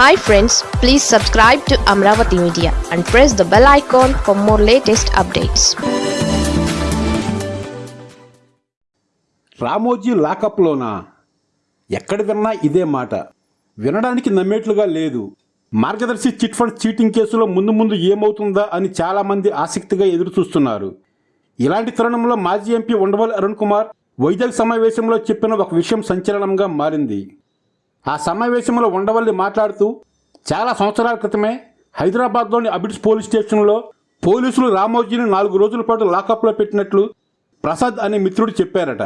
Hi friends please subscribe to Amaravati media and press the bell icon for more latest updates Ramoji లాకప్లోనా? ఎక్కడ విన్నా ఇదే మాట. వినడానికి నమ్మేట్లుగా లేదు. మార్గదర్శి చిట్ ఫండ్ చీటింగ్ కేసులో ముందు ముందు ఏమవుతుందా అని చాలామంది ఆసక్తిగా ఎదురు చూస్తున్నారు ఇలాంటి తరుణంలో మాజీ ఎంపీ ఉండవల్లి అరుణ్ కుమార్ వైజాగ్ సమావేశంలో చెప్పిన ఒక విషయం సంచలనంగా మారింది. ఆ సమావేశంలో ఉండవల్లి మాట్లాడుతూ చాలా సంవత్సరాల క్రితమే హైదరాబాద్లోని అబిడ్స్ పోలీస్ స్టేషన్లో పోలీసులు రామోజీని నాలుగు రోజుల పాటు లాకప్లో పెట్టినట్లు ప్రసాద్ అనే మిత్రుడు చెప్పారట.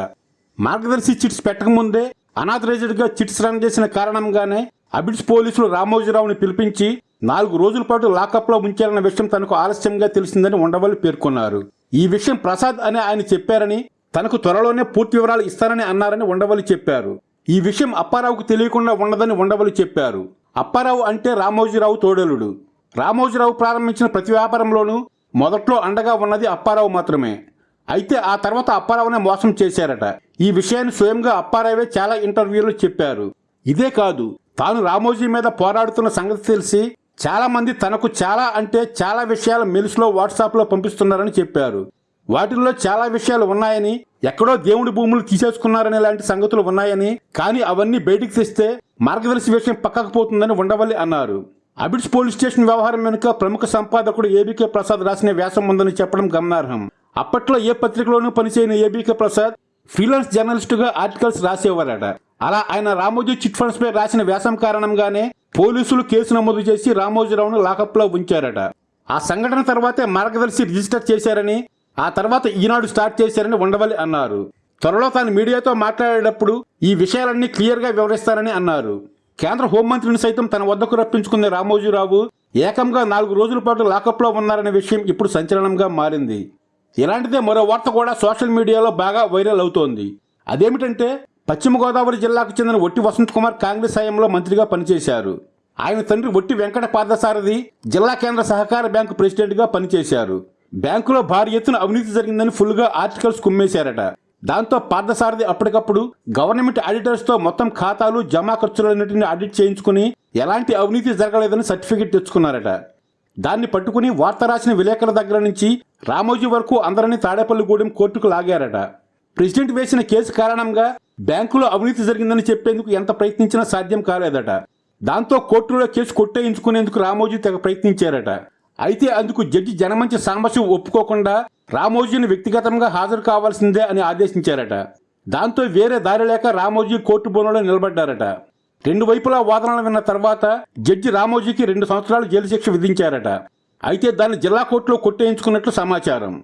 మార్గదర్శి చిట్స్ పెట్టకముందే అనాథరైజ్డ్గా చిట్స్ రన్ చేసిన కారణంగానే అబిడ్స్ పోలీసులు రామోజీరావుని పిలిపించి నాలుగు రోజుల పాటు లాకప్లో ఉంచారన్న విషయం తనకు ఆలస్యంగా తెలిసిందని ఉండవల్లి పేర్కొన్నారు. ఈ విషయం ప్రసాద్ అని ఆయన చెప్పారని తనకు త్వరలోనే పూర్తి వివరాలు ఇస్తానని అన్నారని ఉండవల్లి చెప్పారు. ఈ విషయం అప్పారావుకు తెలియకుండా ఉండదని ఉండవలు చెప్పారు. అప్పారావు అంటే రామోజీరావు తోడలుడు. రామోజీరావు ప్రారంభించిన ప్రతి వ్యాపారంలోనూ మొదట్లో అండగా ఉన్నది అప్పారావు మాత్రమే. అయితే ఆ తర్వాత అప్పారావునే మోసం చేశారట. ఈ విషయాన్ని స్వయంగా అప్పారావే చాలా ఇంటర్వ్యూలో చెప్పారు. ఇదే కాదు తాను రామోజీ మీద పోరాడుతున్న సంగతి తెలిసి చాలామంది తనకు చాలా అంటే చాలా విషయాలు మెలుసులో వాట్సాప్లో పంపిస్తున్నారని చెప్పారు. వాటిల్లో చాలా విషయాలు ఉన్నాయని ఎక్కడో దేవుడి భూములు తీసేసుకున్నారనే లాంటి సంగతులు ఉన్నాయని కానీ అవన్నీ బయటికి తెస్తే మార్గదర్శి విషయం పక్కకు పోతుందని ఉండవల్లి అన్నారు. అబిడ్స్ పోలీస్ స్టేషన్ వ్యవహారం వెనుక ప్రముఖ సంపాదకుడు ఏబీకే ప్రసాద్ రాసిన వ్యాసం ఉందని చెప్పడం గమనార్హం. అప్పట్లో ఏ పత్రికలోనూ పనిచేయని ఏబీకే ప్రసాద్ ఫ్రీలాన్స్ జర్నలిస్టుగా ఆర్టికల్స్ రాసేవారట. అలా ఆయన రామోజీ చిట్ ఫండ్స్ పై రాసిన వ్యాసం కారణంగానే పోలీసులు కేసు నమోదు చేసి రామోజీరావును లాకప్లో ఉంచారట. ఆ సంఘటన తర్వాతే మార్గదర్శి రిజిస్టర్ చేశారని ఆ తర్వాత ఈనాడు స్టార్ట్ చేశారని ఉండవల్లి అన్నారు. త్వరలో తాను మీడియాతో మాట్లాడేటప్పుడు ఈ విషయాలన్నీ క్లియర్గా వివరిస్తారని అన్నారు. కేంద్ర హోంమంత్రిని సైతం తన వద్దకు రప్పించుకున్న రామోజీరావు ఏకంగా నాలుగు రోజుల పాటు లాకప్లో ఉన్నారనే విషయం ఇప్పుడు సంచలనంగా మారింది. ఇలాంటిదే మరో వార్త కూడా సోషల్ మీడియాలో బాగా వైరల్ అవుతోంది. అదేమిటంటే పశ్చిమ గోదావరి జిల్లాకు చెందిన ఒట్టి వసంత్ కుమార్ కాంగ్రెస్ హయాంలో మంత్రిగా పనిచేశారు. ఆయన తండ్రి ఒట్టి వెంకట పార్థసారథి జిల్లా కేంద్ర సహకార బ్యాంకు ప్రెసిడెంట్గా పనిచేశారు. బ్యాంకులో భారీ ఎత్తున అవినీతి జరిగిందని ఫుల్గా ఆర్టికల్స్ కుమ్మేశారట. దాంతో పార్థసారథి అప్పటికప్పుడు గవర్నమెంట్ ఆడిటర్స్తో మొత్తం ఖాతాలు జమా ఖర్చులన్నింటినీ ఆడిట్ చేయించుకుని ఎలాంటి అవినీతి జరగలేదని సర్టిఫికెట్ తెచ్చుకున్నారట. దాన్ని పట్టుకుని వార్త రాసిన విలేకరుల దగ్గర నుంచి రామోజీ వరకు అందరినీ తాడేపల్లిగూడెం కోర్టుకు లాగారట. ప్రెసిడెంట్ వేసిన కేసు కారణంగా బ్యాంకులో అవినీతి జరిగిందని చెప్పేందుకు ఎంత ప్రయత్నించినా సాధ్యం కాలేదట. దాంతో కోర్టులో కేసు కొట్టేయించుకునేందుకు రామోజీ తెగ ప్రయత్నించారట. అయితే అందుకు జడ్జి జనమంచి సాంబశివ్ ఒప్పుకోకుండా రామోజీని వ్యక్తిగతంగా హాజరు కావాల్సిందే అని ఆదేశించారట. దాంతో వేరే దారి లేక రామోజీ కోర్టు బోనులో నిలబడ్డారట. రెండు వైపులా వాదనలు విన్న తర్వాత జడ్జి రామోజీకి రెండు సంవత్సరాలు జైలు శిక్ష విధించారట. అయితే దాన్ని జిల్లా కోర్టులో కొట్టేయించుకున్నట్లు సమాచారం.